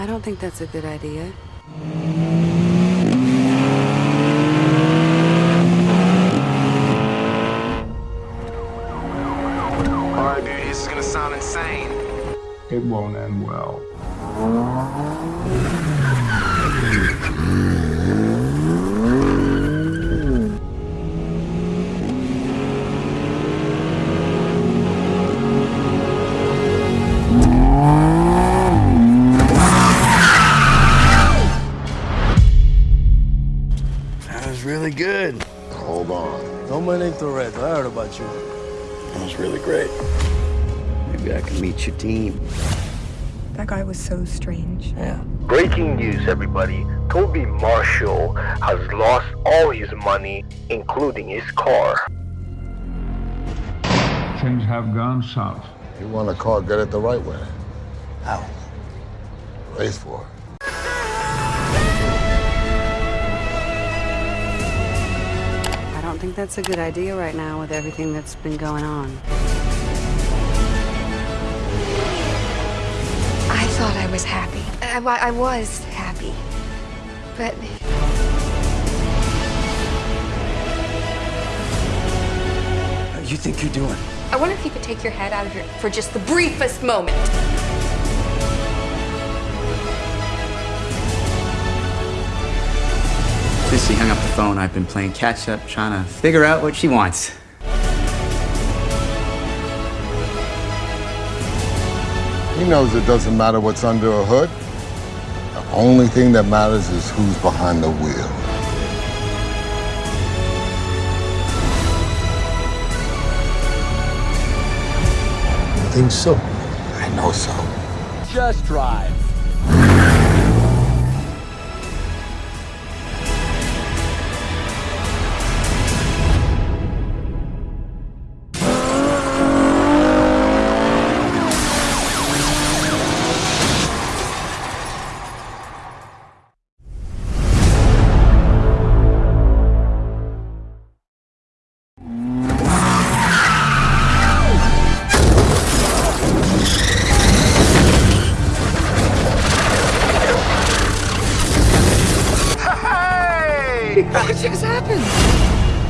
I don't think that's a good idea. Alright, dude, this is gonna sound insane. It won't end well. Really good. Hold on. No me Toretto. I heard about you. That was really great. Maybe I can meet your team. That guy was so strange. Yeah. Breaking news, everybody. Toby Marshall has lost all his money, including his car. Things have gone south. You want a car, get it the right way. How? Race for it. Don't think that's a good idea right now with everything that's been going on. I thought I was happy. I, I was happy. But How you think you're doing? I wonder if you could take your head out of your for just the briefest moment. Since she hung up the phone, I've been playing catch up, trying to figure out what she wants. He knows it doesn't matter what's under a hood. The only thing that matters is who's behind the wheel. I think so. I know so. Just drive. What just happened?